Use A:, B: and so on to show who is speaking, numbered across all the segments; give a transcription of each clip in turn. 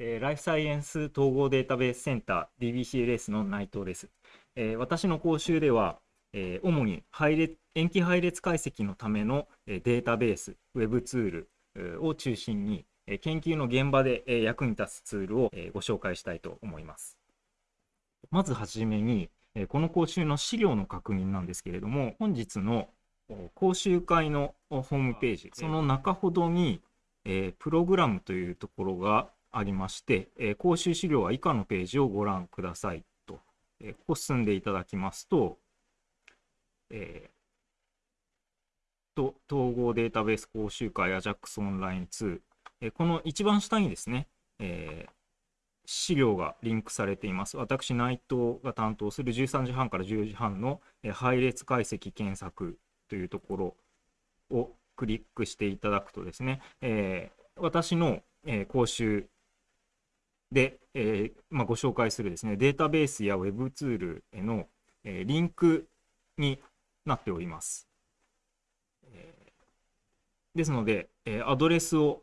A: えー、ライフサイエンス統合データベースセンター DBCLS の内藤です。えー、私の講習では、えー、主に配列塩基配列解析のためのデータベース、ウェブツールを中心に、研究の現場で役に立つツールをご紹介したいと思います。まずはじめに、この講習の資料の確認なんですけれども、本日の講習会のホームページ、その中ほどに、プログラムというところがありまして、えー、講習資料は以下のページをご覧くださいと、えー、ここ進んでいただきますと、えー、と統合データベース講習会 AJAX オンライン2、えー、この一番下にですね、えー、資料がリンクされています。私、内藤が担当する13時半から10時半の配列解析検索というところをクリックしていただくとですね、えー、私のえ講習で、えーまあ、ご紹介するですねデータベースや Web ツールへの、えー、リンクになっております。えー、ですので、えー、アドレスを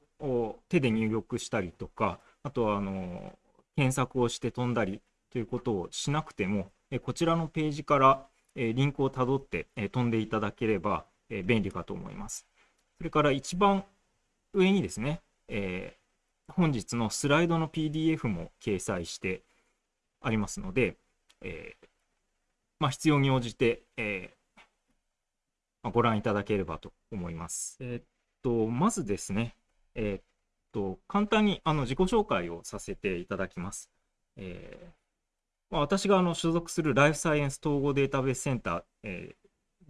A: 手で入力したりとか、あとはあの検索をして飛んだりということをしなくても、えー、こちらのページから、えー、リンクをたどって、えー、飛んでいただければ、えー、便利かと思います。それから一番上にですね、えー、本日のスライドの PDF も掲載してありますので、えー、まあ、必要に応じて、えー、まあ、ご覧いただければと思います。えー、っとまずですね、えっと簡単にあの自己紹介をさせていただきます。えまあ、私があの所属するライフサイエンス統合データベースセンター、え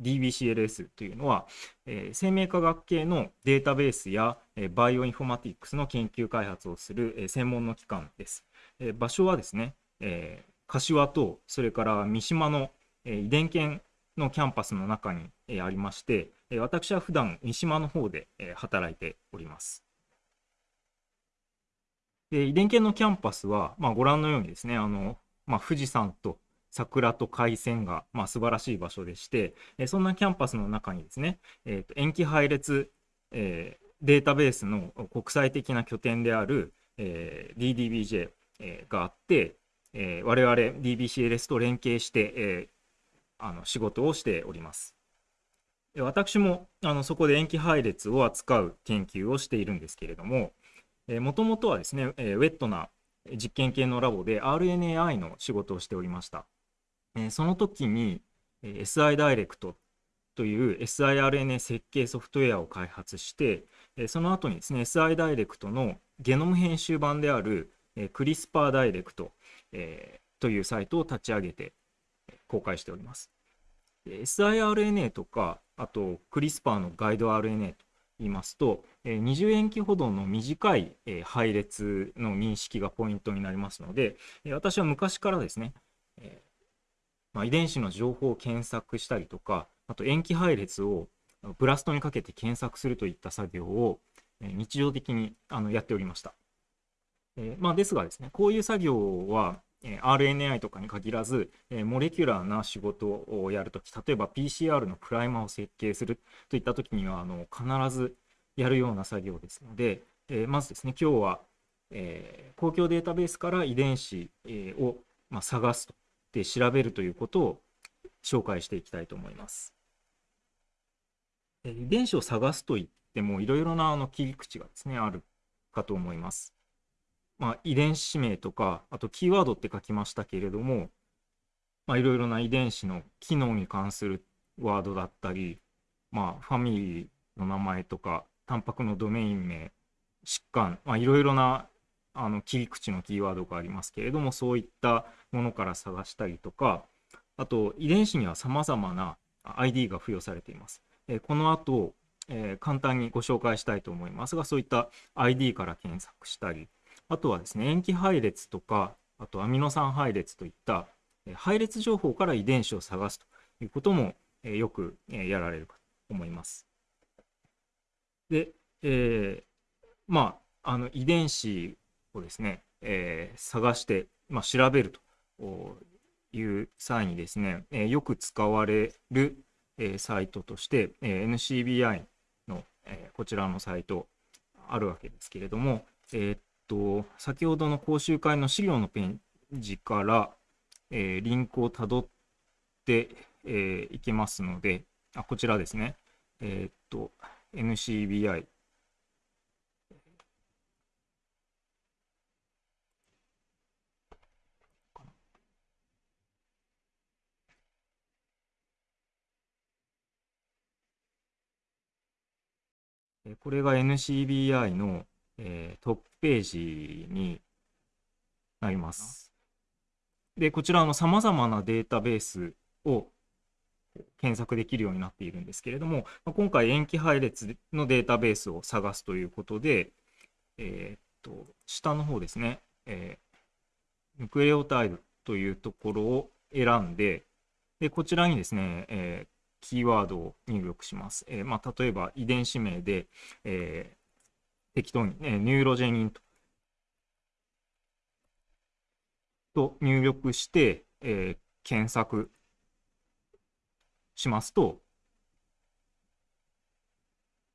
A: DBCLS というのは、えー、生命科学系のデータベースや、えー、バイオインフォマティックスの研究開発をする、えー、専門の機関です。えー、場所はですね、えー、柏とそれから三島の、えー、遺伝研のキャンパスの中に、えー、ありまして、えー、私は普段三島の方で、えー、働いております。で遺伝研のキャンパスは、まあ、ご覧のようにですねあの、まあ、富士山と桜と海鮮が、まあ、素晴らしい場所でして、えそんなキャンパスの中にですね、えー、と塩基配列、えー、データベースの国際的な拠点である、えー、DDBJ、えー、があって、えー、我々 DBCLS と連携して、えー、あの仕事をしております。私もあのそこで塩基配列を扱う研究をしているんですけれども、もともとはですね、えー、ウェットな実験系のラボで RNAi の仕事をしておりました。えその時に、え SI ダイレクトという SIRNA 設計ソフトウェアを開発して、えその後にですね SI ダイレクトのゲノム編集版である、えクリスパーダイレクト、えというサイトを立ち上げて公開しております。SIRNA とかあとクリスパーのガイド RNA と言いますと、20塩基ほどの短い配列の認識がポイントになりますので、私は昔からですね、まあ、遺伝子の情報を検索したりとか、あと塩基配列をブラストにかけて検索するといった作業を日常的にあのやっておりました。えー、まあ、ですがですね、こういう作業は RNAi とかに限らず、モレキュラーな仕事をやるとき、例えば PCR のプライマーを設計するといったときにはあの必ずやるような作業ですので、えー、まずですね、今日は、えー、公共データベースから遺伝子、を、まあ、探すとで調べるということを紹介していきたいと思います。遺伝子を探すといってもいろいろなあの切り口がですねあるかと思います。まあ、遺伝子名とかあとキーワードって書きましたけれども、まあ、いろいろな遺伝子の機能に関するワードだったり、まあ、ファミリーの名前とかタンパクのドメイン名疾患、まあ、いろいろなあの切り口のキーワードがありますけれどもそういったものから探したりとかあと遺伝子にはさまざまな ID が付与されています。えこの後、えー、簡単にご紹介したいと思いますがそういった ID から検索したりあとはですね塩基配列とかあとアミノ酸配列といった配列情報から遺伝子を探すということも、え、よく、え、やられるかと思います。で、えー、まああの遺伝子をですね、えー、探して、まあ、調べるという際にですね、えー、よく使われる、えー、サイトとして、えー、NCBI の、えー、こちらのサイトあるわけですけれども、え、っと、先ほどの講習会の資料のページから、えー、リンクをたどって、えー、いけますので、あ、こちらですね。え、っと、NCBI。これが NCBI の、えー、トップページになります。で、こちらの様々なデータベースを検索できるようになっているんですけれども、今回塩基配列のデータベースを探すということで、えー、っと、下の方ですね、えー、ヌクレオタイドというところを選んで、で、こちらにですね、えー、キーワードを入力します。えーまあ、例えば遺伝子名で、えー、適当に、ね、ニューロジェニンとと入力して、えー、検索しますと、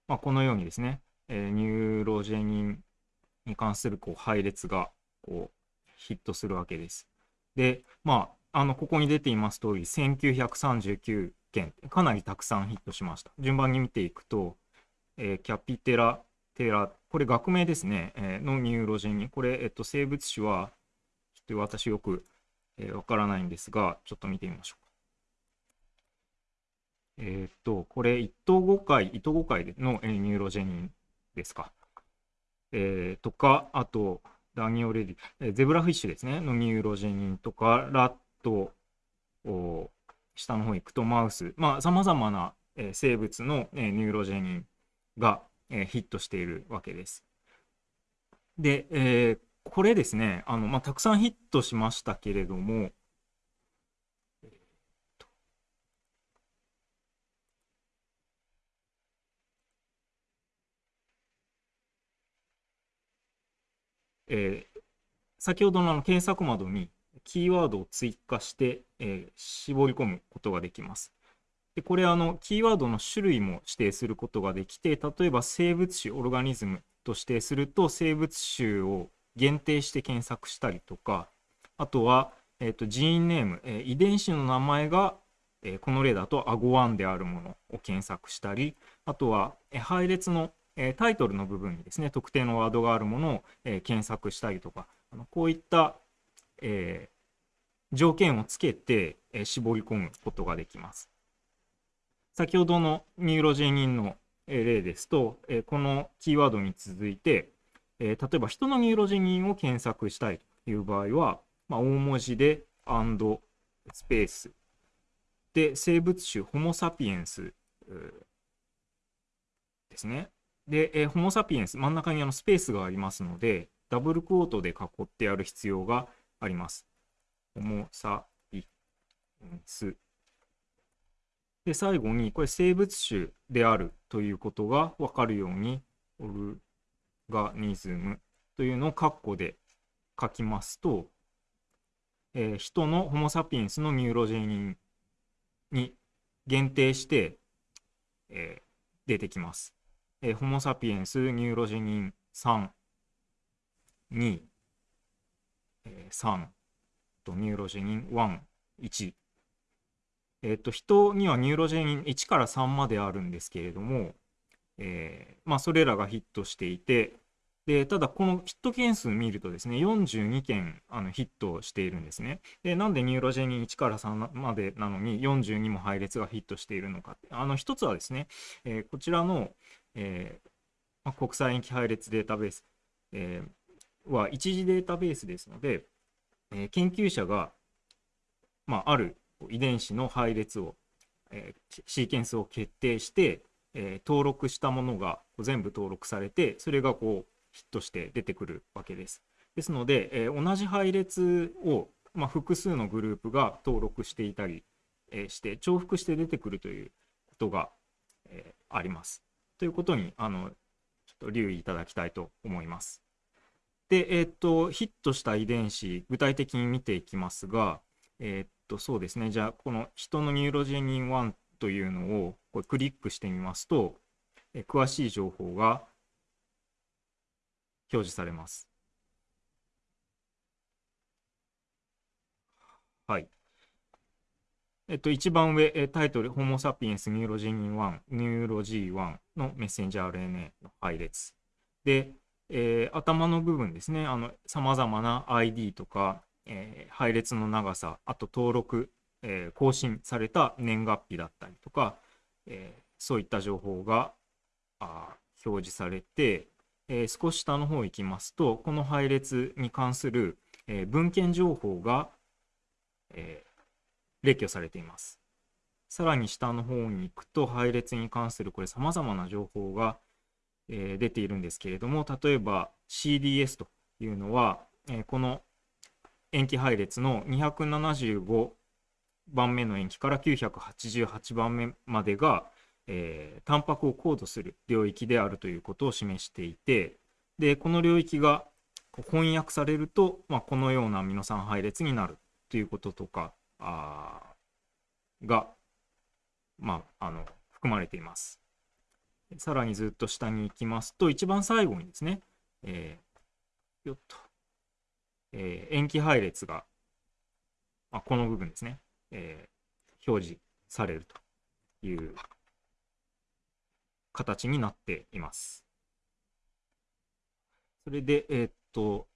A: まあ、このようにですね、えー、ニューロジェニンに関するこう配列がこうヒットするわけです。で、まあ、あのここに出ています通り、1939件、かなりたくさんヒットしました。順番に見ていくと、えー、 Capitella teleta、これ学名ですね、えー、のニューロジェニン、これ、えっと、生物種は、ちょっと私よくわ、えー、からないんですが、ちょっと見てみましょうか。えっと、これ、一等誤解、糸誤解の、えー、ニューロジェニンですか。えー、とか、あと、 Danio rerio、えー、ゼブラフィッシュですね、のニューロジェニンとか、ラット、お下の方行くとマウス、まあ、様々な、え、生物の、え、ニューロジェニンが、え、ヒットしているわけです。で、えー、これですね、あのまあ、たくさんヒットしましたけれども、えー、先ほどの検索窓にキーワードを追加して、えー、絞り込むことができます。でこれあのキーワードの種類も指定することができて例えば生物種オルガニズムと指定すると生物種を限定して検索したりとかあとは、えーと、ジーンネーム、えー、遺伝子の名前が、えー、この例だとアゴワンであるものを検索したりあとは、えー、配列の、えタイトルの部分にですね特定のワードがあるものを、え検索したりとかあのこういった、え条件をつけて、え絞り込むことができます。先ほどのニューロジェニンの例ですと、えこのキーワードに続いて、え例えば人のニューロジェニンを検索したいという場合は、まあ、大文字で and スペースで生物種ホモ・サピエンスですね。で、えホモ・サピエンス真ん中にあのスペースがありますのでダブルクォートで囲ってやる必要があります。ホモ・サピエンスで、最後に、これ生物種であるということが分かるように、オルガニズムというのを括弧で書きますと、えー、人のホモ・サピエンスのミューロジェニンに限定して、えー、出てきます。えー、ホモ・サピエンスニューロジェニン3、2、えー、3とニューロジェニン1、1えっ、と、人にはニューロジェニン1から3まであるんですけれども、えー、まあ、それらがヒットしていて、でただ、このヒット件数見るとですね、42件あのヒットしているんですね。で、なんでニューロジェニン1から3までなのに42も配列がヒットしているのか。あの、一つはですね、えー、こちらの、えーまあ、国際塩基配列データベース、えー、は一次データベースですので、えー、研究者が、まあ、ある遺伝子の配列を、えー、シーケンスを決定して、えー、登録したものが全部登録されてそれがこうヒットして出てくるわけです。ですので、えー、同じ配列を、まあ、複数のグループが登録していたり、えー、して重複して出てくるということが、えー、あります。ということにあのちょっと留意いただきたいと思います。で、えっ、と、ヒットした遺伝子、具体的に見ていきますが、えっ、と、そうですね。じゃあ、この人のニューロジェニン1というのをこれクリックしてみますと、え詳しい情報が表示されます。はい。えっと、一番上、タイトル、ホモ・サピエンス・ニューロジニン1、ニューロ G1 のメッセンジャー RNA の配列。で、えー、頭の部分ですね、さまざまな ID とか、えー、配列の長さ、あと登録、えー、更新された年月日だったりとか、え、そういった情報があ表示されて、え、少し下の方行きますと、この配列に関する、え、文献情報が、え、列挙されています。さらに下の方に行くと、配列に関するこれ様々な情報が、えー、出ているんですけれども、例えば CDS というのは、えー、この塩基配列の275番目の塩基から988番目までが、えー、タンパクをコードする領域であるということを示していてでこの領域が翻訳されると、まあ、このようなアミノ酸配列になるということとかあが、まあ、あの含まれています。さらにずっと下に行きますと一番最後にですね、えー、よっと、えー、塩基配列が、まあ、この部分ですね、えー、表示されるという形になっています。それで、えー、っと、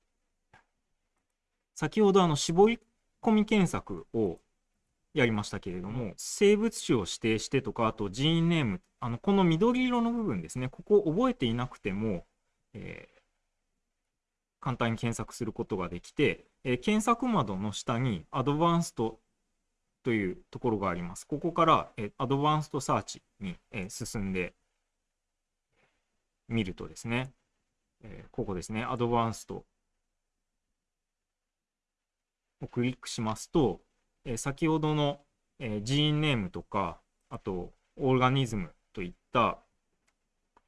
A: 先ほどあの絞り込み検索をやりましたけれども、生物種を指定してとか、あとジーネーム、あのこの緑色の部分ですね、ここを覚えていなくても、えー、簡単に検索することができて、えー、検索窓の下にアドバンストというところがあります。ここから、えー、アドバンストサーチに、えー、進んで見るとですね、えー、ここですね、アドバンストをクリックしますと、えー、先ほどの、えー、ジーンネームとか、あと、オーガニズムといった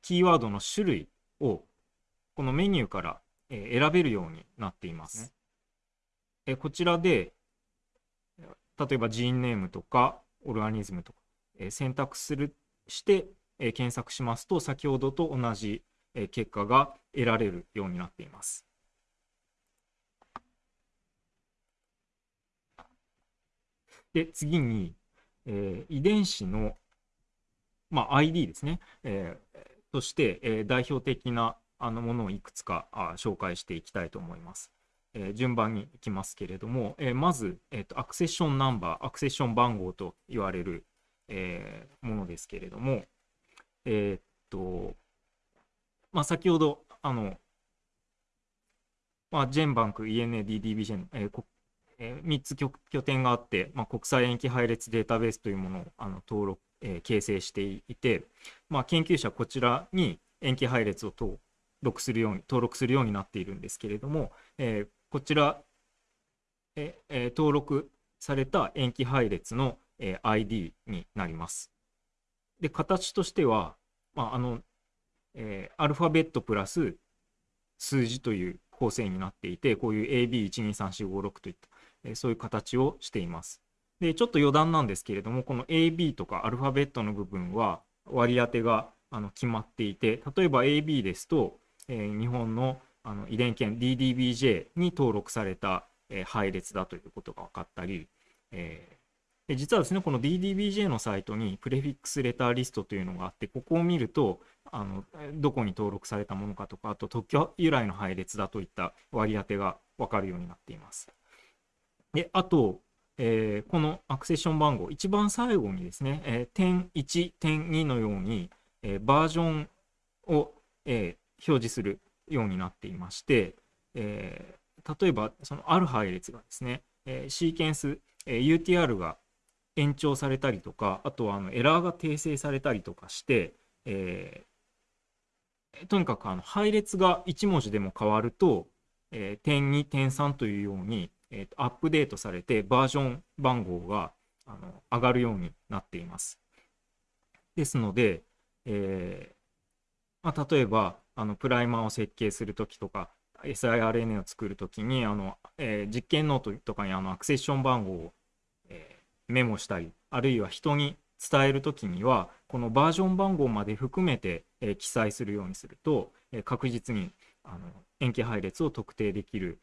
A: キーワードの種類をこのメニューから、えー、選べるようになっています。えー、こちらで、例えばジーンネームとかオルガニズムとか、えー、選択するして、え検索しますと先ほどと同じ、え結果が得られるようになっています。で次に、えー、遺伝子の、まあ、ID ですね、えー、として、えー、代表的なあのものをいくつかあ紹介していきたいと思います。えー、順番にいきますけれども、えー、まず、えーと、アクセッションナンバー、アクセッション番号と言われる、えー、ものですけれども、えー、っと、まあ、先ほど、あの、まあ、ジェンバンク、ENA、DDBJ、えーえー、3つ拠点があって、まあ、国際塩基配列データベースというものをあの登録、えー、形成していて、まあ、研究者こちらに塩基配列を登録するように登録するようになっているんですけれども、えー、こちら、えー、登録された塩基配列の、え、ID になります。で、形としては、まあ、あの、え、アルファベットプラス数字という構成になっていて、こういう AB123456 といった、そういう形をしています。で、ちょっと余談なんですけれども、この AB とかアルファベットの部分は割り当てがあの決まっていて、例えば AB ですと、えー、日本のあの遺伝圏 DDBJ に登録された、えー、配列だということが分かったり、えー、で実はですね、この DDBJ のサイトにプレフィックスレターリストというのがあって、ここを見ると、あのどこに登録されたものかとか、あと特許由来の配列だといった割り当てが分かるようになっています。であと、えー、このアクセッション番号、一番最後にですね、えー、点1、点2のように、えー、バージョンを、え表示するようになっていまして、え例えば、そのある配列がですね、えシーケンス、え UTR が延長されたりとか、あとはあのエラーが訂正されたりとかして、えー、とにかくあの配列が1文字でも変わると、えー、点2、点3というように、えーと、アップデートされてバージョン番号があの上がるようになっています。ですので、えーまあ、例えばあのプライマーを設計するときとか siRNA を作るときにあの、えー、実験ノートとかにあのアクセッション番号をメモしたりあるいは人に伝える時にはこのバージョン番号まで含めて、えー、記載するようにすると、えー、確実にあの塩基配列を特定できる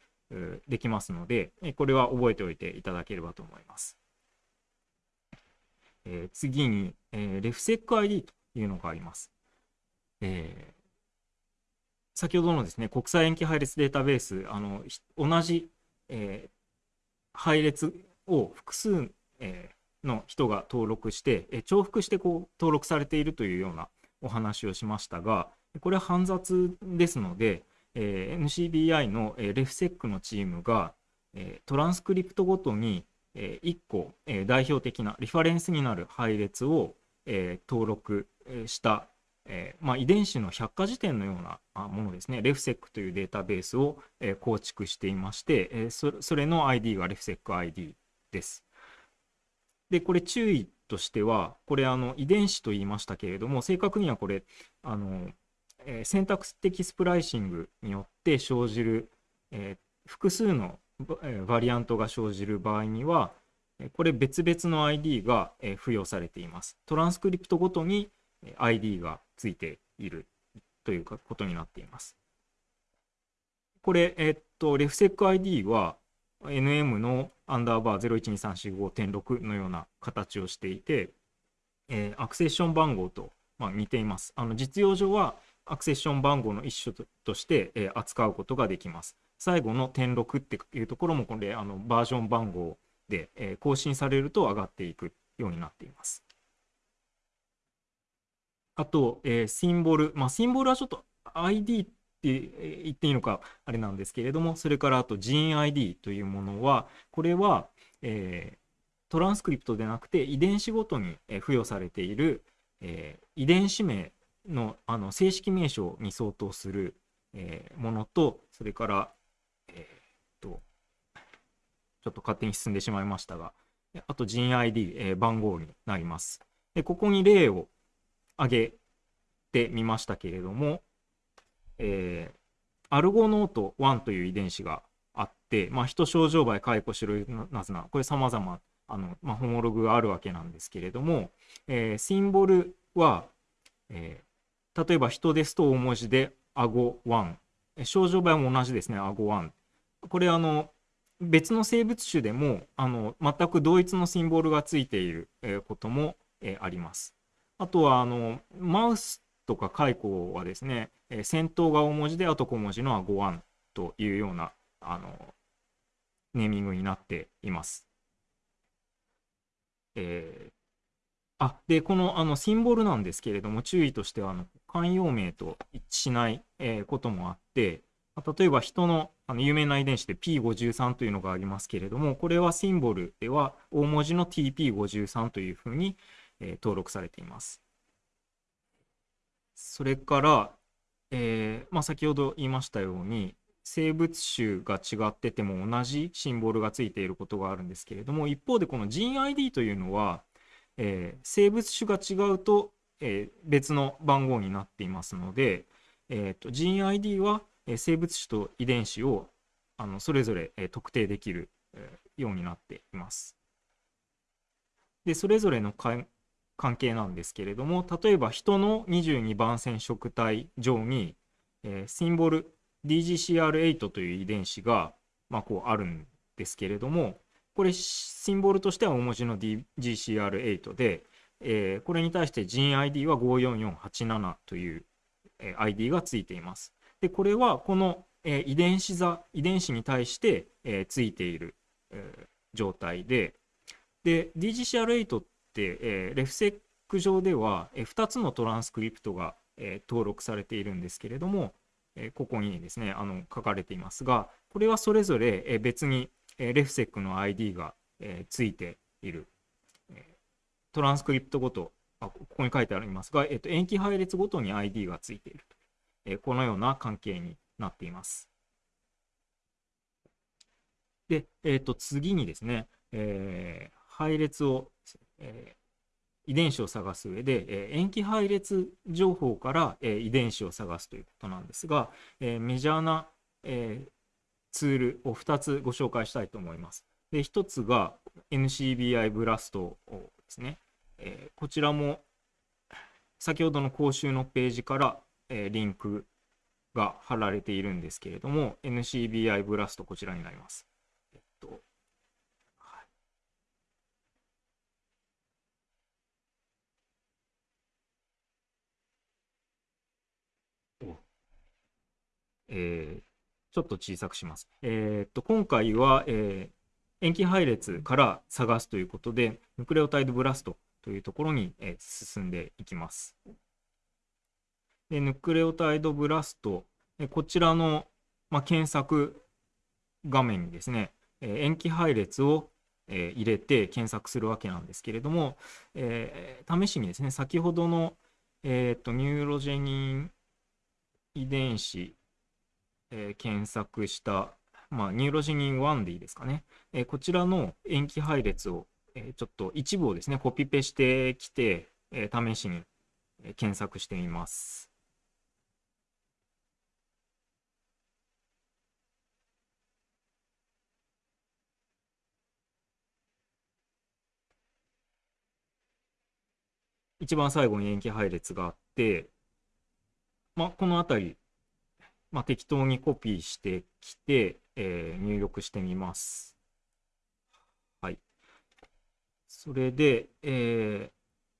A: できますので、これは覚えておいていただければと思います。えー、次に、えー、レフセック ID というのがあります。えー、先ほどのですね、国際延期配列データベース、あの同じ、え、配列を複数、え、の人が登録して、えー、重複してこう登録されているというようなお話をしましたが、これは煩雑ですので、えー、NCBI の、えー、レフセックのチームが、えー、トランスクリプトごとに、えー、1個、えー、代表的なリファレンスになる配列を、えー、登録した、えーまあ、遺伝子の百科事典のようなものですね、レフセックというデータベースを、えー、構築していまして、えー、そそれの ID がレフセック ID です。で、これ注意としては、これあの遺伝子と言いましたけれども、正確にはこれ、あのえー、選択的スプライシングによって生じる、えー、複数のバリアントが生じる場合には、これ別々の ID が付与されています。トランスクリプトごとに ID がついているということになっています。これ、えっと、レフセック ID は NM のアンダーバー012345.6のような形をしていて、えー、アクセッション番号と、まあ、似ています。あの実用上はアクセッション番号の一種として、えー、扱うことができます。最後の点6っていうところもこれあのバージョン番号で、えー、更新されると上がっていくようになっています。あと、えー、シンボル、まあ、シンボルはちょっと ID って言っていいのかあれなんですけれども、それからあと GeneID というものは、これは、えー、トランスクリプトでなくて遺伝子ごとに付与されている、えー、遺伝子名のあの正式名称に相当する、えー、ものと、それから、えー、っと、ちょっと勝手に進んでしまいましたが、あと GID、えー、番号になります。でここに例を挙げてみましたけれども、えー、アルゴノート1という遺伝子があって、まあ、人症状媒、解雇白ナズナ、これ様々あの、まあ、ホモログがあるわけなんですけれども、えー、シンボルは、え例えば人ですと大文字で顎1。症状場合も同じですね、顎1。これあの別の生物種でもあの全く同一のシンボルがついていることもあります。あとはあのマウスとかカイコはですね、先頭が大文字であと小文字の顎1というようなあのネーミングになっています。えーあでこのあのシンボルなんですけれども注意としてはあの慣用名と一致しない、えー、こともあって例えば人のあの有名な遺伝子で P53 というのがありますけれどもこれはシンボルでは大文字の TP53 というふうに、えー、登録されています。それから、えーまあ、先ほど言いましたように生物種が違ってても同じシンボルがついていることがあるんですけれども一方でこの GeneID というのはえー、生物種が違うと、えー、別の番号になっていますので、えーと、GeneID は、えー、生物種と遺伝子をあのそれぞれ、えー、特定できる、えー、ようになっています。でそれぞれの関係なんですけれども例えば人の22番染色体上に、えー、シンボル DGCR8 という遺伝子が、まあ、こうあるんですけれどもこれシンボルとしては大文字の GCR8 で、えー、これに対して GID は54487という、えー、ID がついています。でこれはこの、えー、遺伝子座遺伝子に対して、えー、ついている、えー、状態でで DGCR8 って、えー、レフセック上では、えー、2つのトランスクリプトが、えー、登録されているんですけれども、えー、ここにですねあの書かれていますがこれはそれぞれ、えー、別にえレフセックの ID が、えついている、えトランスクリプトごとあここに書いてありますが、えっと、塩基配列ごとに ID がついていると、えこのような関係になっています。で、えっと、次にですね、えー、配列を、えー、遺伝子を探す上で、えー、塩基配列情報から、えー、遺伝子を探すということなんですが、えー、メジャーな、えー、ツールを2つご紹介したいと思います。で1つが NCBI ブラストですね。えー、こちらも先ほどの講習のページから、えー、リンクが貼られているんですけれども、NCBI ブラストこちらになります。えっとはいえー、ちょっと小さくします。えー、っと今回は、えー、塩基配列から探すということで、ヌクレオタイドブラストというところに、え進んでいきます。で Nucleotide BLAST、えこちらの、ま検索画面にですね、え塩基配列を、え入れて検索するわけなんですけれども、えー、試しにですね、先ほどの、えーと、ニューロジェニン遺伝子、えー、検索したまあ、ニューロジニン1でいいですかね。えー、こちらの塩基配列を、えー、ちょっと一部をですね、コピペしてきて、えー、試しに検索してみます。一番最後に塩基配列があって、まあ、この辺り、まあ、適当にコピーしてきて、えー、入力してみます。はい。それで、え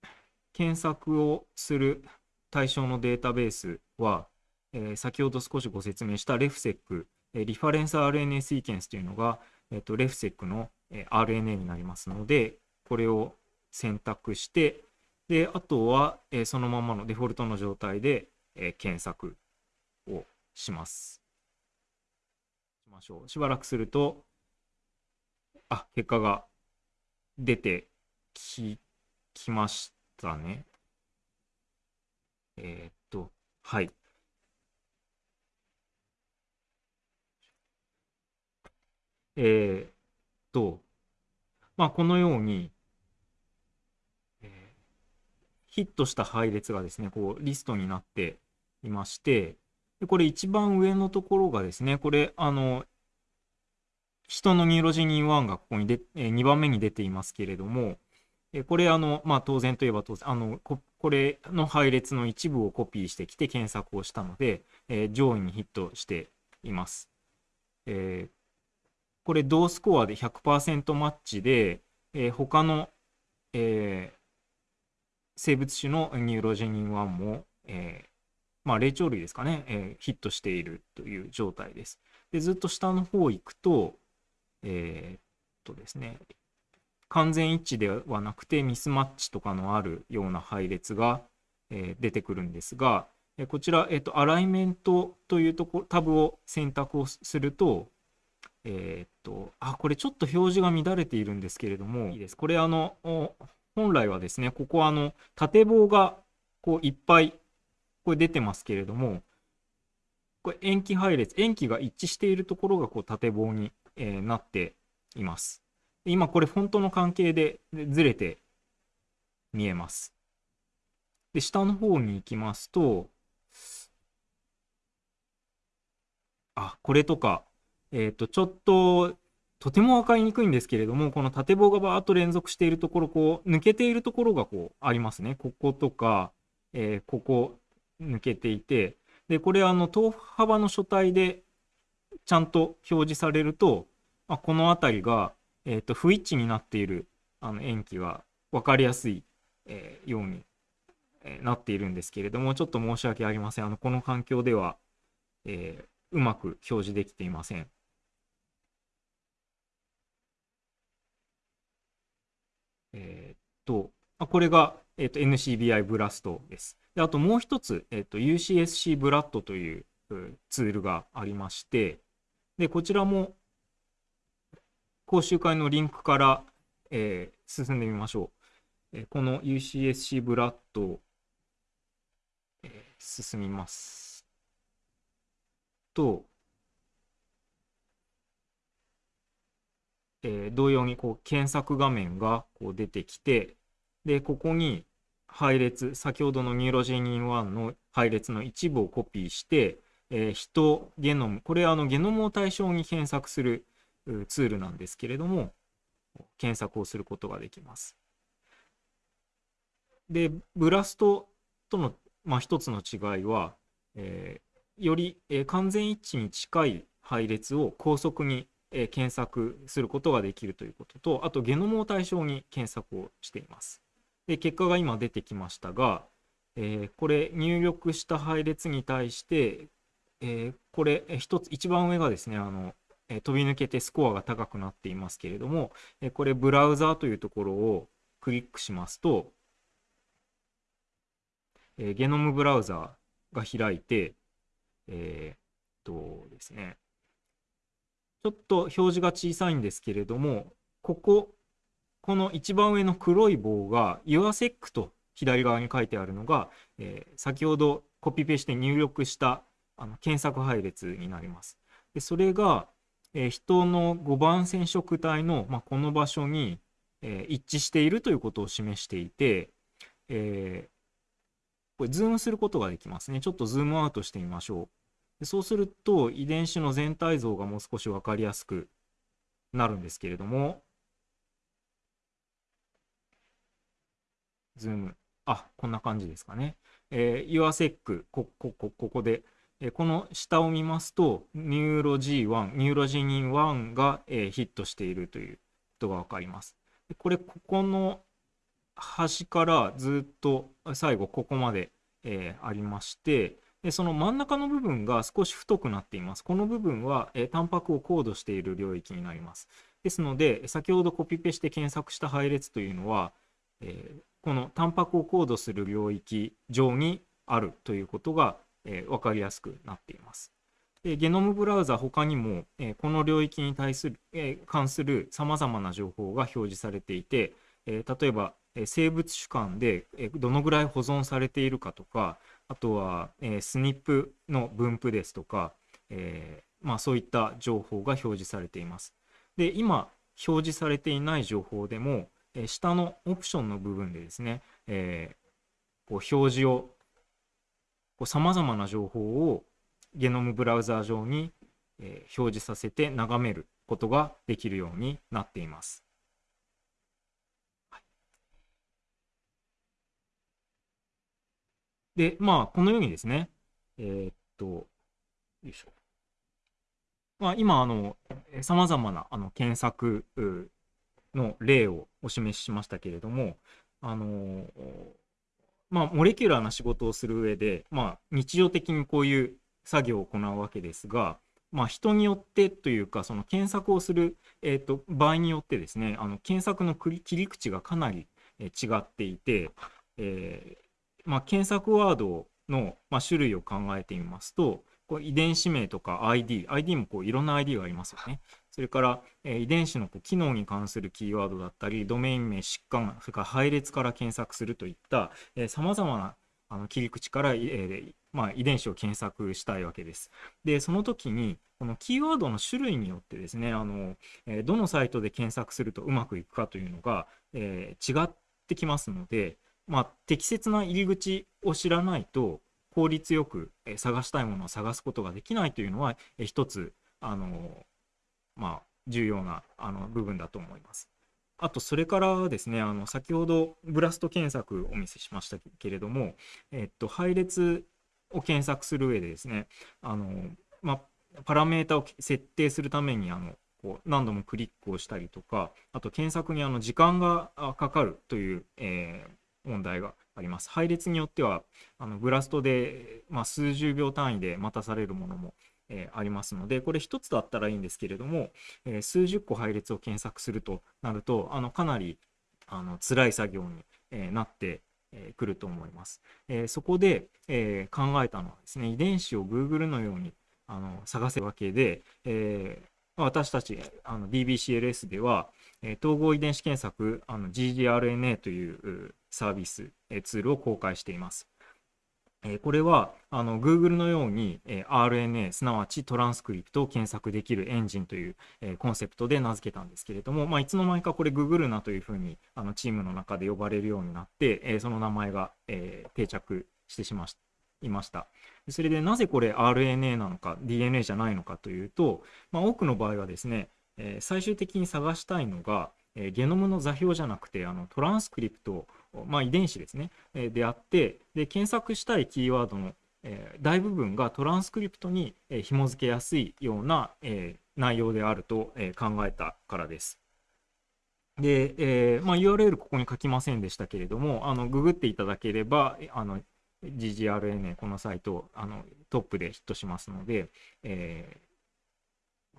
A: ー、検索をする対象のデータベースは、えー、先ほど少しご説明したレフセック、えリファレンス RNA シーケンスというのが、えーと、レフセックの、え RNA になりますので、これを選択して、であとは、えそのままのデフォルトの状態で、え検索します。しましょう。しばらくすると、あ、結果が出てき、きましたね。えー、っと、はい。えー、っと、まあ、このように、えー、ヒットした配列がですね、こう、リストになっていまして、でこれ一番上のところがですね、これ、あの、人のニューロジニン1がここにで、え2番目に出ていますけれども、えこれ、あの、まあ、当然といえば当然、あの、ここれの配列の一部をコピーしてきて検索をしたので、えー、上位にヒットしています。えー、これ、同スコアで100%マッチで、えー、他の、えー、生物種のニューロジェニン1も、えー、まあ、霊長類ですかね、えー、ヒットしているという状態です。でずっと下の方行くと、えー、っとですね、完全一致ではなくてミスマッチとかのあるような配列が、えー、出てくるんですが、えこちら、えー、とアライメントというとこタブを選択をすると、えっと、あ、これちょっと表示が乱れているんですけれども、いいです。これあの、本来はですね、ここあの、縦棒がこういっぱいこれ出てますけれども、これ塩基配列、塩基が一致しているところがこう縦棒に、えー、なっています。今これフォントの関係でずれて見えます。で、下の方に行きますと、あ、これとか、えっ、ー、と、ちょっと、とても分かりにくいんですけれども、この縦棒がバーっと連続しているところ、こう、抜けているところがこう、ありますね。こことか、えー、ここ抜けていて、で、これあの、等幅の書体でちゃんと表示されると、あこの辺りが、えーと、不一致になっているあの塩基が分かりやすい、えー、ように、えー、なっているんですけれども、ちょっと申し訳ありません。あのこの環境では、えー、うまく表示できていません。えっと、これが、えーと、NCBI ブラストです。であともう一つ、えっと、UCSC ブラッドというツールがありまして、で、こちらも講習会のリンクから、えー、進んでみましょう。えー、この UCSC ブラッド、えー、進みます。と、えー、同様にこう検索画面がこう出てきて、で、ここに配列、先ほどのニューロジェニン1の配列の一部をコピーして、えー、人、ゲノム、これはあのゲノムを対象に検索するツールなんですけれども、検索をすることができます。で、ブラストとの、まあ、一つの違いは、えー、より、えー完全一致に近い配列を高速に、えー検索することができるということとあとゲノムを対象に検索をしていますで結果が今出てきましたが、えーこれ入力した配列に対して、えーこれ一つ一番上がですねあの、えー飛び抜けてスコアが高くなっていますけれども、えこれブラウザーというところをクリックしますと、えゲノムブラウザーが開いて、えーっとですね、ちょっと表示が小さいんですけれども、ここ、この一番上の黒い棒が YourSeq と左側に書いてあるのが、えー先ほどコピペして入力したあの検索配列になります。でそれが、えー人の5番染色体の、まあ、この場所に、えー一致しているということを示していて、えこれズームすることができますね。ちょっとズームアウトしてみましょう。でそうすると遺伝子の全体像がもう少し分かりやすくなるんですけれども、ズーム、あ、こんな感じですかね。えー、 YourSeq、こ、こ、こ、ここで、えーこの下を見ますと、ニューロ G1、ニューロジニン1が、えーヒットしているということが分かります。これ、ここの端からずっと最後ここまで、えーありましてでその真ん中の部分が少し太くなっていますこの部分は、えータンパクをコードしている領域になりますですので先ほどコピペして検索した配列というのは、えーこのタンパクをコードする領域上にあるということが、えー分かりやすくなっていますでゲノムブラウザ他にも、えーこの領域に対する、えー関するさまざまな情報が表示されていて、えー例えば、え生物種間で、えどのぐらい保存されているかとかあとは、えー、スニップの分布ですとか、えまあ、そういった情報が表示されています。で今表示されていない情報でも、え下のオプションの部分でですね、えーこう表示をさまざまな情報をゲノムブラウザー上に、えー表示させて眺めることができるようになっています。で、まあ、このようにですね、えーっと、よいしょ。まあ、今、あの、さまざまなあの検索の例をお示ししましたけれども、あの、まあ、モレキュラーな仕事をする上で、まあ、日常的にこういう作業を行うわけですが、まあ、人によってというか、その検索をする、えーっと、場合によってですね、あの検索の切り口がかなりえ違っていて、えーまあ、検索ワードの、まあ、種類を考えてみますと、こう遺伝子名とか ID、ID もこういろんな ID がありますよね。それから、え遺伝子の機能に関するキーワードだったり、ドメイン名、疾患、それから配列から検索するといったさまざまなあの切り口から、えーまあ、遺伝子を検索したいわけです。で、その時に、このキーワードの種類によってですね、あのえーどのサイトで検索するとうまくいくかというのが、えー違ってきますので、まあ、適切な入り口を知らないと効率よく探したいものを探すことができないというのはえー一つあのまあ重要なあの部分だと思います。あとそれからですねあの先ほどブラスト検索お見せしましたけれども、えっと、配列を検索する上でですねあの、まあ、パラメータを設定するためにあのこう何度もクリックをしたりとかあと検索にあの時間がかかるという、えー問題があります。配列によってはあのブラストで、まあ、数十秒単位で待たされるものも、えーありますのでこれ一つだったらいいんですけれども、えー数十個配列を検索するとなるとあのかなりあの辛い作業に、えーなってえーくると思います。えーそこで、えー考えたのはですね遺伝子を Google のようにあの探せるわけで、えー私たちあの DBCLS では、えー統合遺伝子検索あの GGRNA といううサービス、えーツールを公開しています。えこれはあの Google のように、え RNA すなわちトランスクリプトを検索できるエンジンという、えコンセプトで名付けたんですけれども、まあ、いつの間にかこれ Google なというふうにあのチームの中で呼ばれるようになって、えその名前が、え定着してしましいました。それでなぜこれ RNA なのか DNA じゃないのかというと、まあ、多くの場合はですね、え最終的に探したいのが、えゲノムの座標じゃなくてあのトランスクリプト、まあ、遺伝子ですね、えであってで検索したいキーワードの、大部分がトランスクリプトに、えー、紐付けやすいような、え、内容であると、え、考えたからです。で、えーまあ、URL ここに書きませんでしたけれども、あのググっていただければ、あの GGRNA このサイトあのトップでヒットしますので、えー、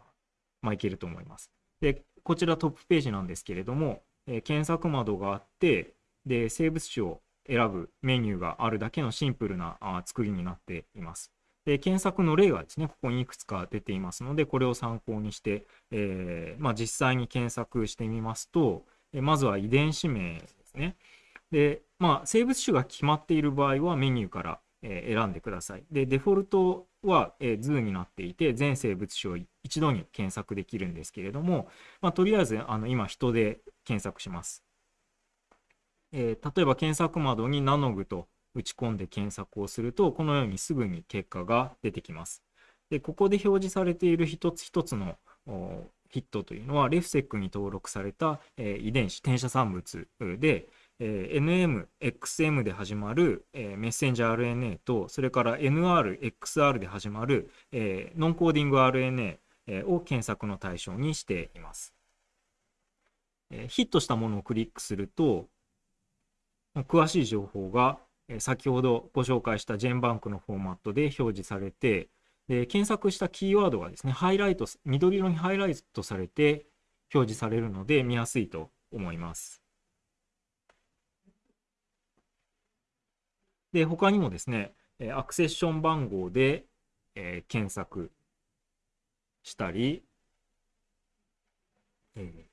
A: まあ、いけると思います。で、こちらトップページなんですけれども、えー、検索窓があって、で、生物種を選ぶメニューがあるだけのシンプルなあ作りになっています。で検索の例がですね、ここにいくつか出ていますので、これを参考にして、えー、まあ、実際に検索してみますと、えまずは遺伝子名ですね。で、まあ、生物種が決まっている場合はメニューから、え選んでください。で、デフォルトは、え図になっていて、全生物種を一度に検索できるんですけれども、まあ、とりあえずあの今人で検索します。えー、例えば検索窓にナノグと打ち込んで検索をすると、このようにすぐに結果が出てきます。でここで表示されている一つ一つのヒットというのは、レフセックに登録された、えー、遺伝子、転写産物で、えー、NM、XM で始まる、えー、メッセンジャー RNA と、それから NR、XR で始まる、えー、ノンコーディング RNA、を検索の対象にしています。え、ヒットしたものをクリックすると、詳しい情報が先ほどご紹介したジェンバンクのフォーマットで表示されて、で検索したキーワードがですね、ハイライト、緑色にハイライトされて表示されるので見やすいと思います。で、他にもですね、アクセッション番号で、えー、検索したり、えー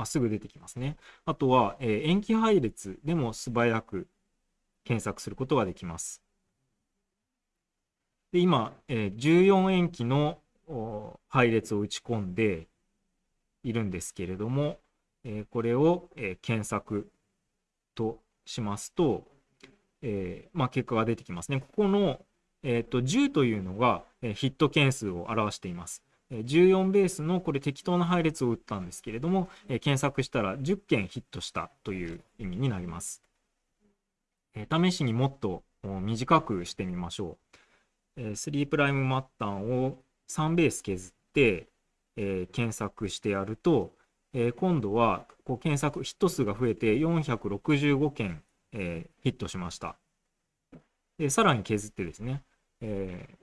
A: あすぐ出てきますね。あとは、えー、塩基配列でも素早く検索することができます。で今、えー、14塩基の配列を打ち込んでいるんですけれども、えー、これを、えー、検索としますと、えーまあ、結果が出てきますね。ここの、えーと、10というのが、えー、ヒット件数を表しています。14ベースのこれ適当な配列を打ったんですけれども、え検索したら10件ヒットしたという意味になります。え試しにもっと短くしてみましょう。え3プライム末端を3ベース削って、え検索してやると、え今度はこう検索ヒット数が増えて465件、えヒットしました。でさらに削ってですね、え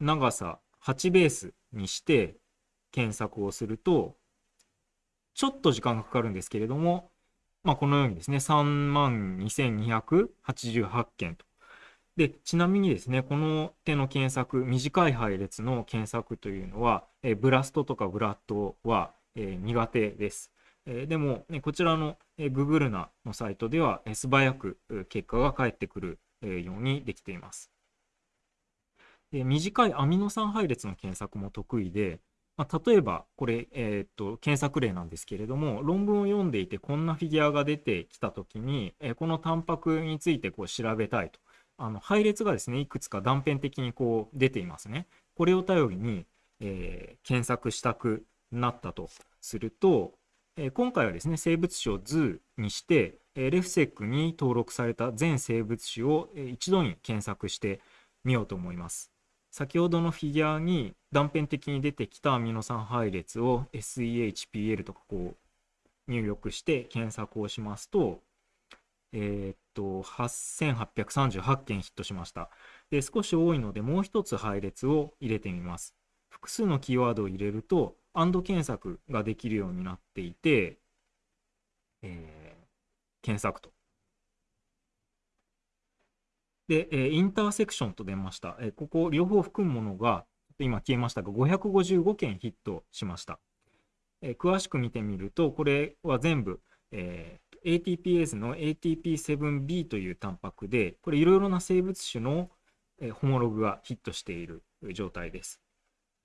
A: 長さ8ベースにして検索をすると、ちょっと時間がかかるんですけれども、まあ、このようにですね、3万2288件と。で、ちなみにですね、この手の検索、短い配列の検索というのは、えブラストとかブラッドは、え苦手です。えでも、ね、こちらの、え Google なのサイトでは、え素早く結果が返ってくる、えようにできています。で短いアミノ酸配列の検索も得意で、まあ、例えばこれ、えー、っと検索例なんですけれども論文を読んでいてこんなフィギュアが出てきた時に、えー、このタンパクについてこう調べたいと。あの配列がですねいくつか断片的にこう出ていますね。これを頼りに、えー、検索したくなったと。すると、え今回はですね生物種を図にして、えレフセックに登録された全生物種を、え一度に検索してみようと思います。先ほどのフィギュアに断片的に出てきたアミノ酸配列を SEHPL とかこう入力して検索をしますと、えー、っと、8838件ヒットしました。で、少し多いのでもう一つ配列を入れてみます。複数のキーワードを入れると、AND 検索ができるようになっていて、えー、検索とで、えインターセクションと出ました。えここ両方含むものが、今消えましたが、555件ヒットしました。え詳しく見てみると、これは全部、えー、ATPase の ATP7B というタンパクで、これいろいろな生物種の、えホモログがヒットしている状態です。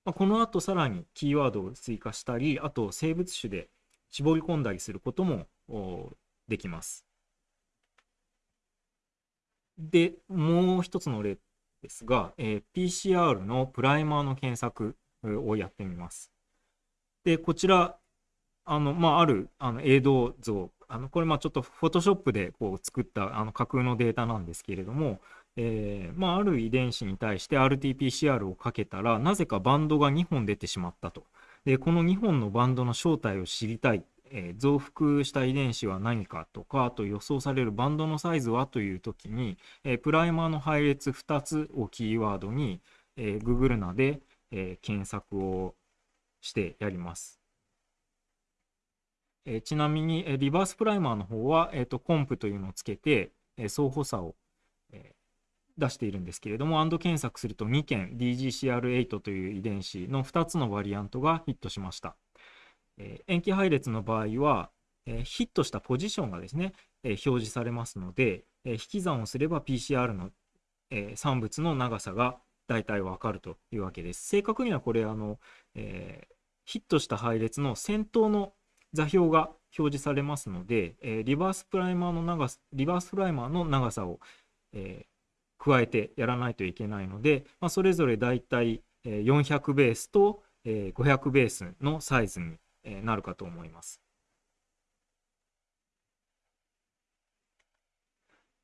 A: まあ、この後さらにキーワードを追加したり、あと生物種で絞り込んだりすることもできます。で、もう一つの例ですが、えー、PCR のプライマーの検索をやってみます。で、こちら、あの、まあ、ある、あの、映像像、あのこれまちょっとフォトショップでこう作ったあの架空のデータなんですけれども、えーまあ、ある遺伝子に対して RT-PCR をかけたらなぜかバンドが2本出てしまったと。でこの2本のバンドの正体を知りたい、え、増幅した遺伝子は何かとかあと予想されるバンドのサイズはという時に、え、プライマーの配列2つをキーワードに、え、Google なで、え、検索をしてやります。え、ちなみに、え、リバースプライマーの方は、えーと、コンプというのをつけて、えー、相補差を、え、出しているんですけれども、AND 検索すると2件 DGCR8 という遺伝子の2つのバリアントがヒットしました。えー、塩基配列の場合は、えー、ヒットしたポジションがですね、え、表示されますので、え、引き算をすれば PCR の、え、産物の長さが大体わかるというわけです。正確にはこれあの、え、ヒットした配列の先頭の座標が表示されますので、え、リバースプライマーの長さ、リバースプライマーの長さを、え、加えてやらないといけないので、まあ、それぞれだいたい400ベースと500ベースのサイズになるかと思います。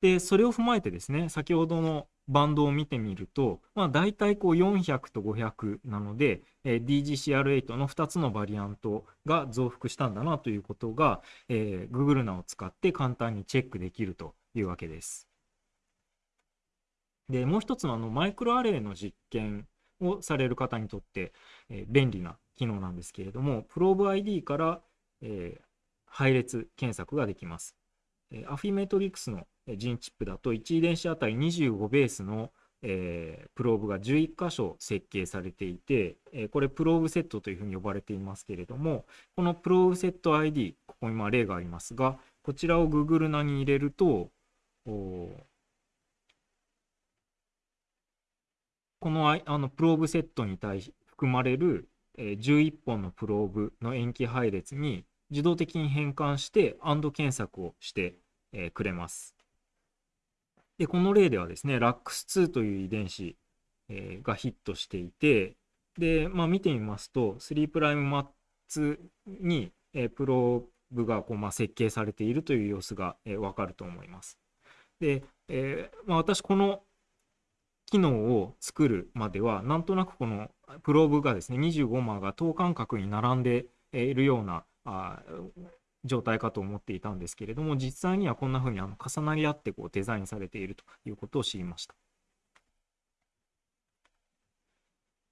A: で、それを踏まえてですね、先ほどのバンドを見てみると、まあ、大体こう400と500なので、えー、DGCR8 の2つのバリアントが増幅したんだなということが、えー、Google ナを使って簡単にチェックできるというわけです。で、もう一つのあのマイクロアレイの実験をされる方にとって、えー、便利な機能なんですけれども、プローブ ID から、えー、配列検索ができます。えー、アフィメトリクスのジンチップだと1遺伝子あたり25ベースの、えー、プローブが11箇所設計されていて、えー、これプローブセットというふうに呼ばれていますけれどもこのプローブセット ID ここに例がありますがこちらを Google 名に入れるとこのあのプローブセットに対し含まれる、え、11本のプローブの塩基配列に自動的に変換して AND 検索をして、くれます。で、この例ではですね、LAX2 という遺伝子、がヒットしていて、で、まあ、見てみますと、3プライムマッツに、プローブがこう、まあ、設計されているという様子が、え、わかると思います。で、えーまあ、私、この機能を作るまでは、なんとなくこのプローブがですね、25マーが等間隔に並んでいるような状態かと思っていたんですけれども、実際にはこんな風にあの重なり合ってこうデザインされているということを知りました。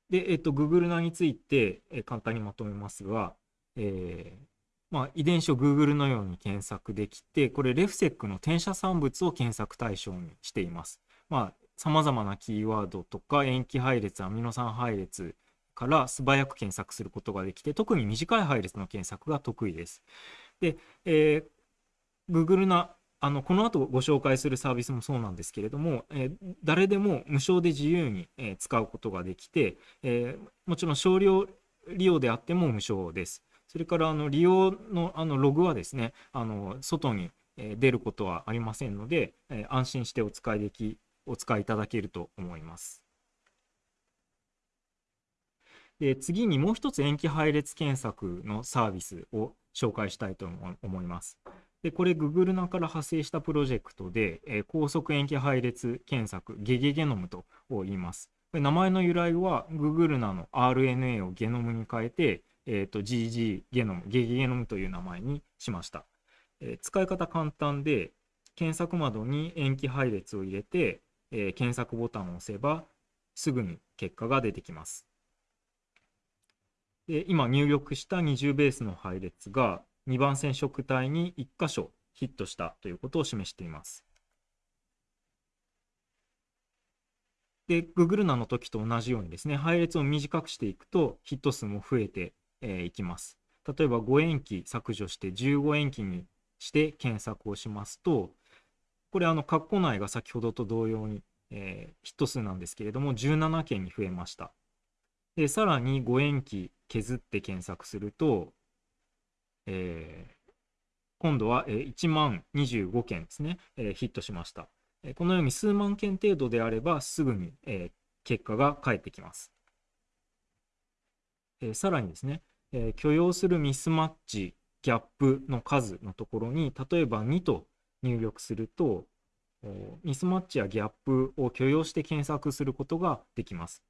A: で、えっと、Google 名について、え簡単にまとめますが、えーまあ、遺伝子を Google のように検索できて、これ、レフセックの転写産物を検索対象にしています。まあ、様々なキーワードとか、塩基配列、アミノ酸配列から素早く検索することができて、特に短い配列の検索が得意です。で、えー、Google なあのこの後ご紹介するサービスもそうなんですけれども、えー、誰でも無償で自由に、えー、使うことができて、えー、もちろん少量利用であっても無償です。それからあの利用のあのログはですね、あの外に出ることはありませんので、え安心してお使いできお使いいただけると思います。で次にもう一つ塩基配列検索のサービスを紹介したいと思います。でこれ Google ナから派生したプロジェクトで、えー、高速塩基配列検索ゲゲゲノムと言います。名前の由来は Google ナの RNA をゲノムに変えて、えーと、GG ゲノムゲゲゲノムという名前にしました。えー、使い方簡単で検索窓に塩基配列を入れて、えー、検索ボタンを押せばすぐに結果が出てきます。で今入力した20ベースの配列が2番染色体に1箇所ヒットしたということを示しています。で、Google ナの時と同じようにですね、配列を短くしていくとヒット数も増えてい、えー、きます。例えば5塩基削除して15塩基にして検索をしますと、これあの括弧内が先ほどと同様に、えー、ヒット数なんですけれども17件に増えました。で、さらに5塩基削って検索すると、えー、今度は1万25件ですね、えー、ヒットしました。このように数万件程度であればすぐに、えー、結果が返ってきます。えー、さらにですね、えー、許容するミスマッチギャップの数のところに例えば2と入力するとミスマッチやギャップを許容して検索することができます。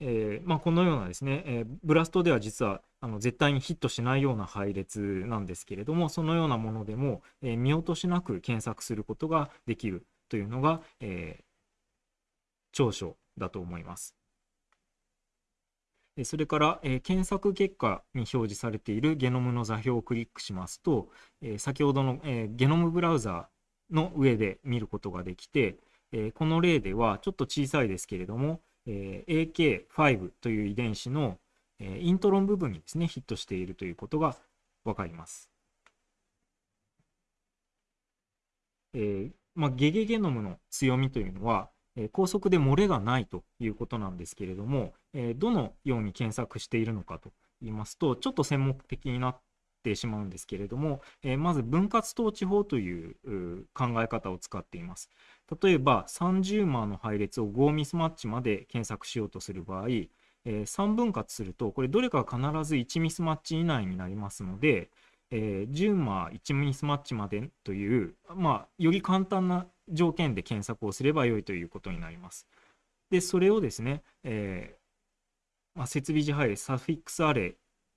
A: えー、まあ、このようなですね、えー、ブラストでは実はあの絶対にヒットしないような配列なんですけれどもそのようなものでも、えー、見落としなく検索することができるというのが、え長所だと思います。それから、えー、検索結果に表示されているゲノムの座標をクリックしますと、えー、先ほどの、えー、ゲノムブラウザーの上で見ることができて、えこの例ではちょっと小さいですけれども、え AK5 という遺伝子の、えイントロン部分にですねヒットしているということが分かります。えまあ、ゲゲゲノムの強みというのはえ高速で漏れがないということなんですけれども、えどのように検索しているのかと言いますとちょっと専門的になってしまうんですけれども、えまず分割統治法という考え方を使っています。例えば30マの配列を5ミスマッチまで検索しようとする場合、え3分割するとこれどれか必ず1ミスマッチ以内になりますので、えー、10マ1ミスマッチまでという、まあ、より簡単な条件で検索をすればよいということになります。で、それをですね、えー、まあ、設備時配列サフィックスアレイ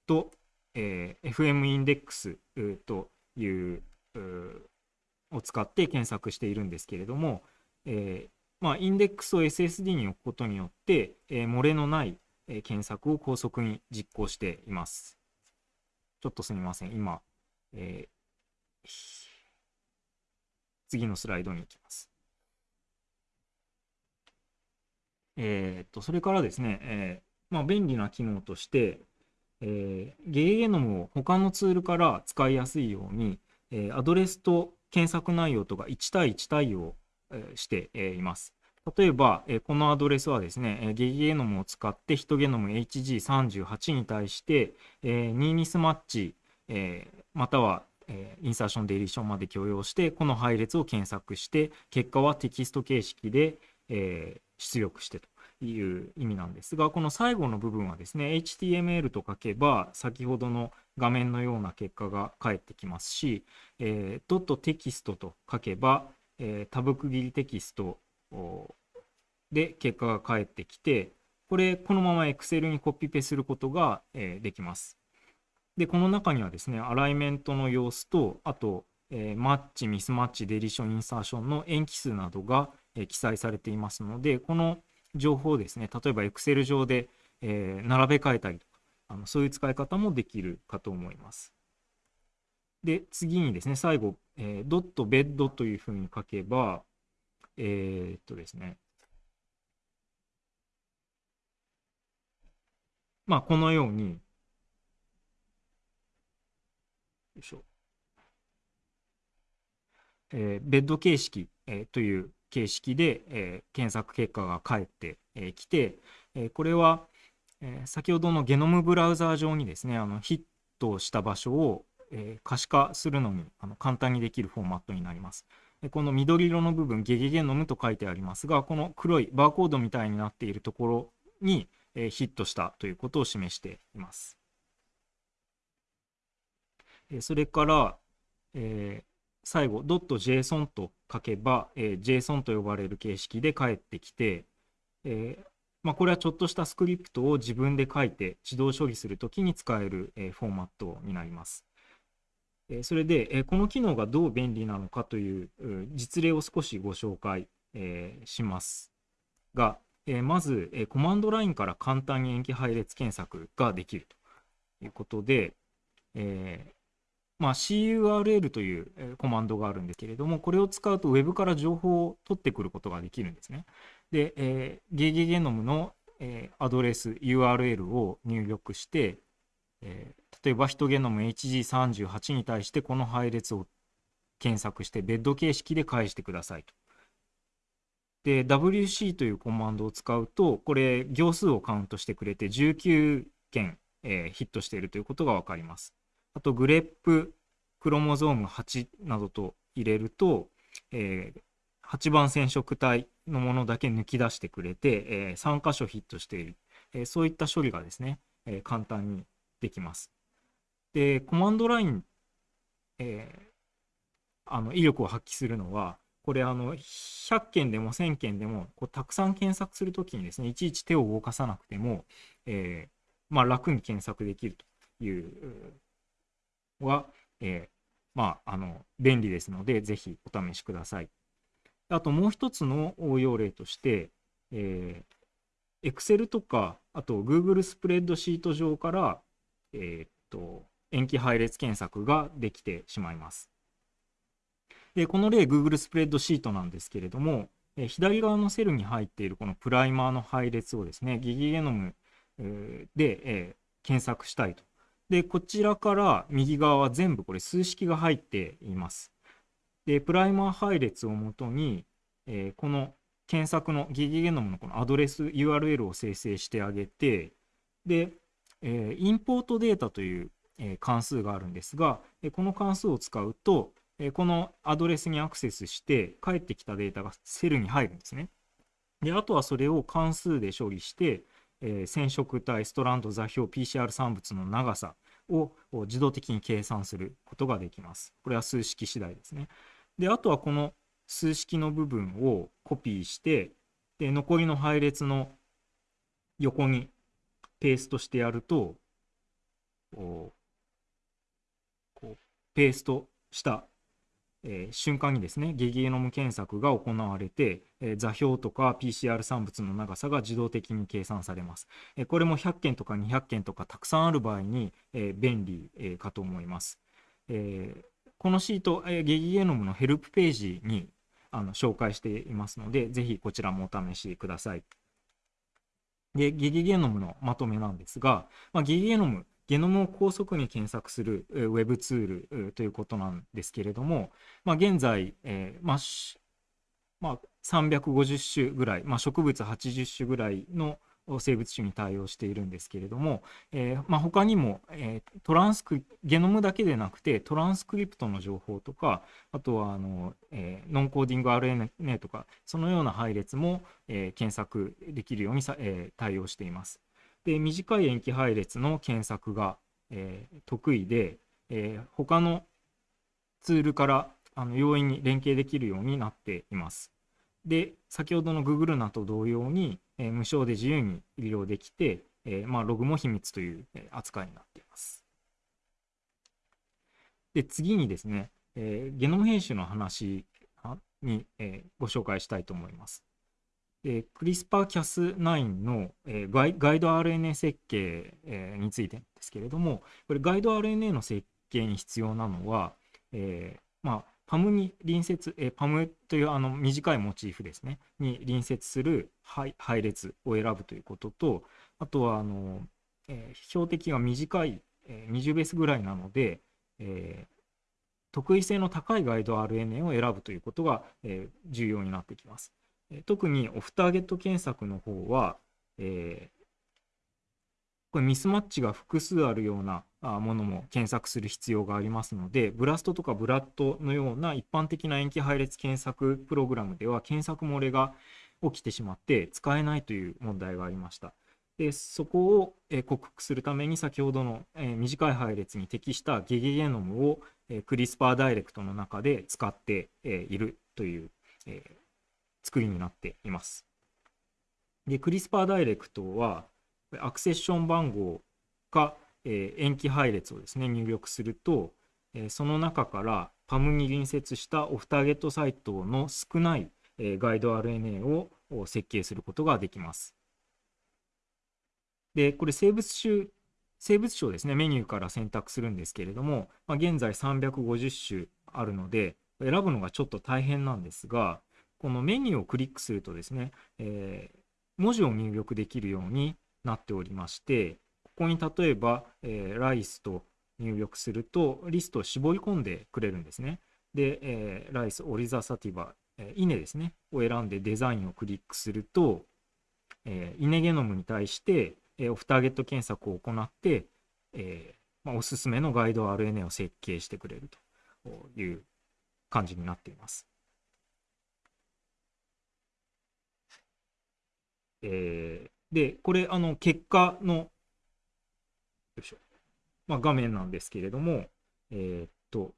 A: と、えー、FM インデックスというを使って検索しているんですけれども、えー、まあ、インデックスを SSD に置くことによって、えー、漏れのない、検索を高速に実行しています。ちょっとすみません。今、えー、次のスライドに行きます。えー、っと、それからですね、えー、まあ、便利な機能として、えー、ゲゲゲノムを他のツールから使いやすいように、えー、アドレスと検索内容とか1対1対応、えー、して、います。例えば、え、このアドレスはですね、え、ゲゲゲノムを使ってヒトゲノム HG38 に対して、えー、ニーミスマッチ、えー、または、えー、インサーションデリションまで許容してこの配列を検索して結果はテキスト形式で、え、出力してという意味なんですがこの最後の部分はですね HTML と書けば先ほどの画面のような結果が返ってきますし、えー、ドットテキストと書けば、えー、タブ区切りテキストで結果が返ってきてこれこのまま Excel にコピペすることが、えできます。でこの中にはですねアライメントの様子とあと、え、マッチミスマッチデリションインサーションの塩基数などが、え、記載されていますのでこの情報をですね例えば Excel 上で、え、並べ替えたりとかあのそういう使い方もできるかと思います。で次にですね最後、えー、ドットベッドというふうに書けばえー、っとですね。まあ、このように、よいしょ。えー、ベッド形式、えー、という形式で、えー、検索結果が返ってき、えー、て、えー、これは、えー、先ほどのゲノムブラウザー上にですねあのヒットした場所を、えー、可視化するのにあの簡単にできるフォーマットになります。この緑色の部分、ゲゲゲノムと書いてありますが、この黒いバーコードみたいになっているところに、えヒットしたということを示しています。えそれから、えー、最後、.json と書けば、えー、JSON と呼ばれる形式で返ってきて、えーまあ、これはちょっとしたスクリプトを自分で書いて自動処理するときに使える、えー、フォーマットになります。それで、この機能がどう便利なのかという実例を少しご紹介しますが、まず、コマンドラインから簡単に塩基配列検索ができるということで、まあ、CURL というコマンドがあるんですけれども、これを使うと Web から情報を取ってくることができるんですね。で、えー、ゲゲゲノムの、アドレス URL を入力して、えー、例えばヒトゲノム HG38 に対してこの配列を検索してベッド形式で返してくださいと。で WC というコマンドを使うとこれ行数をカウントしてくれて19件、えー、ヒットしているということが分かります。あとグレップクロモゾーム8などと入れると、えー、8番染色体のものだけ抜き出してくれて、えー、3箇所ヒットしている、えー、そういった処理がですね、え、簡単にできます。で、コマンドラインえー、あの威力を発揮するのはこれあの100件でも1000件でもこうたくさん検索するときにですねいちいち手を動かさなくても、えーまあ、楽に検索できるというのは、えー、まあ、あの便利ですのでぜひお試しください。あともう一つの応用例として、えー、Excel とかあと Google スプレッドシート上から、えー、っと延期配列検索ができてしまいます。で、この例、Google スプレッドシートなんですけれども、え左側のセルに入っているこのプライマーの配列をですね、ギギゲノム、で、え検索したいと。で、こちらから右側は全部これ数式が入っています。で、プライマー配列をもとに、えこの検索のギギゲノムのこのアドレス URL を生成してあげて、で、えインポートデータという、え関数があるんですが、えこの関数を使うと、えこのアドレスにアクセスして返ってきたデータがセルに入るんですね。であとはそれを関数で処理して、え、染色体、ストランド、座標、PCR 産物の長さを自動的に計算することができます。これは数式次第ですね。であとはこの数式の部分をコピーしてで残りの配列の横にペーストしてやるとこうペーストしたえー、瞬間にですね、ゲゲノム検索が行われて、えー、座標とか PCR 産物の長さが自動的に計算されます。えー、これも100件とか200件とかたくさんある場合に、え便利、えかと思います。えこのシート、えゲゲノムのヘルプページにあの紹介していますので、ぜひこちらもお試しください。ゲ、ゲゲゲノムのまとめなんですが、まあ、ゲゲゲノム、ゲノムを高速に検索するウェブツールということなんですけれども、まあ、現在、えーまあまあ、350種ぐらい、まあ、植物80種ぐらいの生物種に対応しているんですけれども、えーまあ、他にも、えー、トランスクゲノムだけでなくてトランスクリプトの情報とかあとはあの、えー、ノンコーディング RNA とかそのような配列も、えー、検索できるようにさ、えー、対応しています。で短い塩基配列の検索が、えー、得意で、えー、他のツールからあの容易に連携できるようになっています。で、先ほどの Google なと同様に、えー、無償で自由に利用できて、えー、まあ、ログも秘密という扱いになっています。で、次にですね、えー、ゲノム編集の話に、えご紹介したいと思います。えー、CRISPR-Cas9 の、えー、ガイガイド RNA 設計、えー、についてですけれども、これガイド RNA の設計に必要なのは、えーまあ、パムに隣接、え、パムというあの短いモチーフですね、に隣接する配配列を選ぶということと、あとはあの、えー、標的が短い、えー、20ベースぐらいなので、えー、特異性の高いガイド RNA を選ぶということが、え、重要になってきます。え特にオフターゲット検索の方は、え、これミスマッチが複数あるようなものも検索する必要がありますので、ブラストとかブラッドのような一般的な塩基配列検索プログラムでは検索漏れが起きてしまって使えないという問題がありました。でそこを、え克服するために先ほどの、え短い配列に適したゲゲゲノムを、えクリスパーダイレクトの中で使って、いるという、え作りになっています。で、クリスパーダイレクトは、アクセッション番号か、えー、塩基配列をですね、入力すると、えー、その中からパムに隣接したオフターゲットサイトの少ない、えー、ガイド RNA を設計することができます。で、これ生物種、生物種をですね、メニューから選択するんですけれども、まあ、現在350種あるので、選ぶのがちょっと大変なんですが、このメニューをクリックするとですね、えー、文字を入力できるようになっておりまして、ここに例えば、えー、ライスと入力すると、リストを絞り込んでくれるんですね。で、えー、ライス、オリザサティバ、えー、イネですね、を選んでデザインをクリックすると、えー、イネゲノムに対して、えー、オフターゲット検索を行って、えーまあ、おすすめのガイド RNA を設計してくれるという感じになっています。えー、で、これ、あの、結果の、よいしょ。まあ、画面なんですけれども、えー、っと、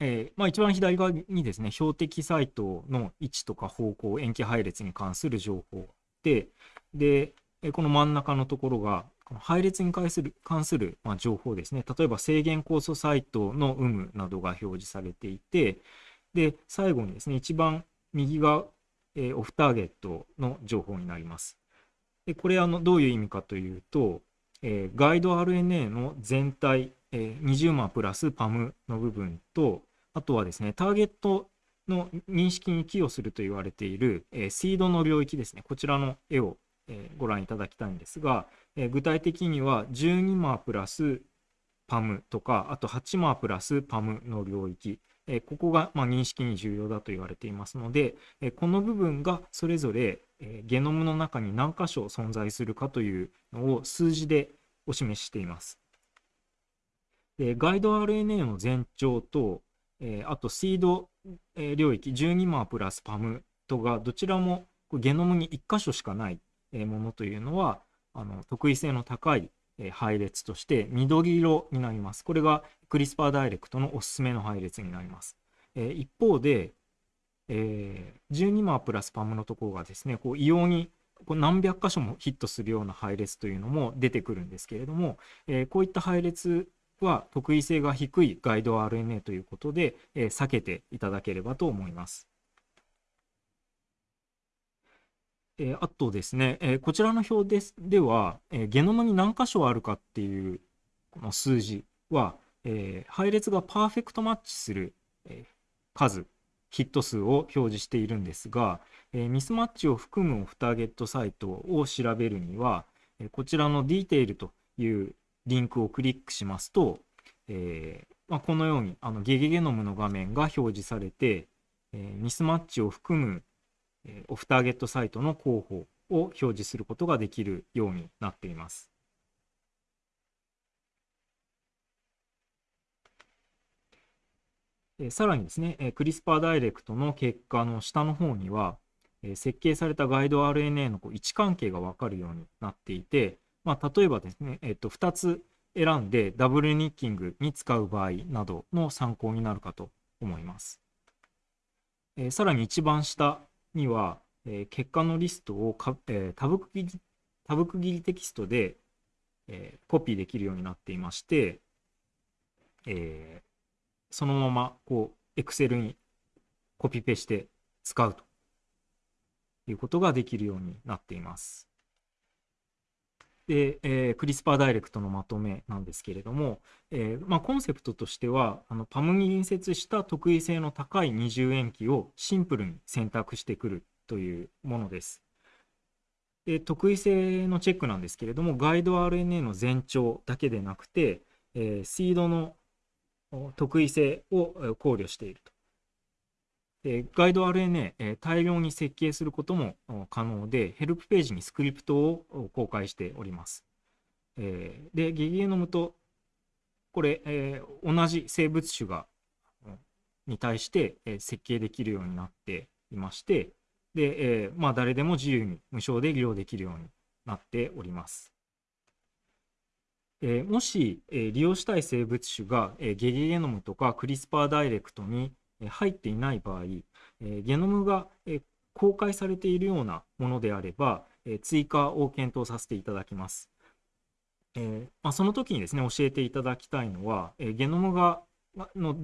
A: えーまあ、一番左側にですね、標的サイトの位置とか方向、延期配列に関する情報で、で、この真ん中のところが、配列に関する関する、まあ、情報ですね、例えば制限酵素サイトの有無などが表示されていて、で、最後にですね、一番右側えー、オフターゲットの情報になります。でこれあのどういう意味かというと、えー、ガイド RNA の全体、えー、20万プラス PAM の部分と、あとはですね、ターゲットの認識に寄与すると言われている、えー、シードの領域ですね、こちらの絵を、え、ご覧いただきたいんですが、え、具体的には12マープラス PAM とか、あと8マープラス PAM の領域、えここがま認識に重要だと言われていますので、えこの部分がそれぞれ、えゲノムの中に何箇所存在するかというのを数字でお示ししています。でガイド RNA の全長と、えあとシード、え領域12マープラス PAM とがどちらもゲノムに1箇所しかないものというのはあの特異性の高い配列として緑色になります。これがクリスパーダイレクトのおすすめの配列になります。え一方で、えー、12マープラスパムのところがですね、こう異様にこう何百箇所もヒットするような配列というのも出てくるんですけれども、えー、こういった配列は特異性が低いガイド RNA ということで、えー、避けていただければと思います。えー、あとですね、えー、こちらの表ですでは、えー、ゲノムに何箇所あるかっていうこの数字は、え配列がパーフェクトマッチする、え数、ヒット数を表示しているんですが、えミスマッチを含むオフターゲットサイトを調べるには、えこちらのディテールというリンクをクリックしますと、えまあ、このようにあのゲゲゲノムの画面が表示されて、えミスマッチを含むえオフターゲットサイトの候補を表示することができるようになっています。えさらにですね、えクリスパーダイレクトの結果の下の方には、え設計されたガイド RNA のこう位置関係が分かるようになっていて、まあ、例えばですね、えっと、2つ選んでダブルニッキングに使う場合などの参考になるかと思います。えさらに一番下には、えー、結果のリストをか、えー、タブ区切りタブ区切りテキストで、えー、コピーできるようになっていまして、えー、そのままこう Excel にコピペして使うということができるようになっています。で、えー、クリスパーダイレクトのまとめなんですけれども、えーまあ、コンセプトとしてはあのパムに隣接した特異性の高い二重塩基をシンプルに選択してくるというものです。で特異性のチェックなんですけれどもガイド RNA の全長だけでなくて、えー、シードの特異性を考慮していると。えガイド RNA、大量に設計することも可能で、ヘルプページにスクリプトを公開しております。で、ゲゲノムと、これ、同じ生物種が、に対して、設計できるようになっていまして、で、まあ、誰でも自由に無償で利用できるようになっております。えもし、え利用したい生物種が、えゲゲゲノムとかクリスパーダイレクトにえ入っていない場合、えゲノムがえ公開されているようなものであれば、え追加を検討させていただきます。えまあ、その時にですね、教えていただきたいのは、えゲノムがの、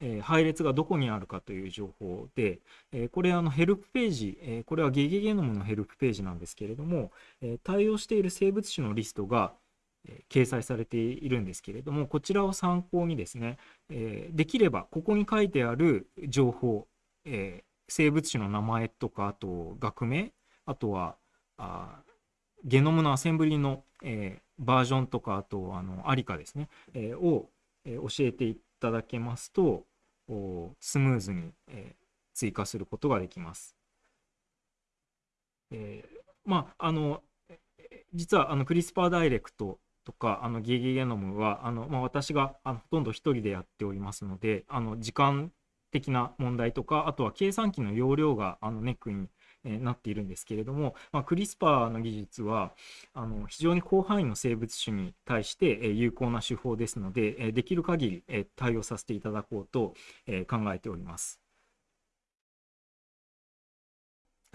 A: え配列がどこにあるかという情報で、えこれあのヘルプページ、えこれはゲゲゲノムのヘルプページなんですけれども、え対応している生物種のリストが、掲載されているんですけれども、こちらを参考にですね、えできればここに書いてある情報、え生物種の名前とか、あと学名、あとはあゲノムのアセンブリの、えバージョンとか、あとあのアリカですね、えを、え教えていただけますと、スムーズに、え追加することができます。えー、まあ、あの、実はあのクリスパーダイレクトとかあのゲゲゲノムはあの、まあ、私があのほとんど1人でやっておりますのであの時間的な問題とかあとは計算機の容量があのネックにえなっているんですけれども、まあ、クリスパーの技術はあの非常に広範囲の生物種に対して、え有効な手法ですので、えできる限り、え対応させていただこうと、え考えております。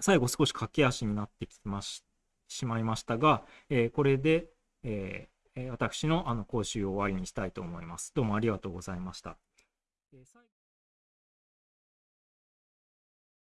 A: 最後少し駆け足になってきまししまいましたが、えこれで、え私のあの講習を終わりにしたいと思います。どうもありがとうございました。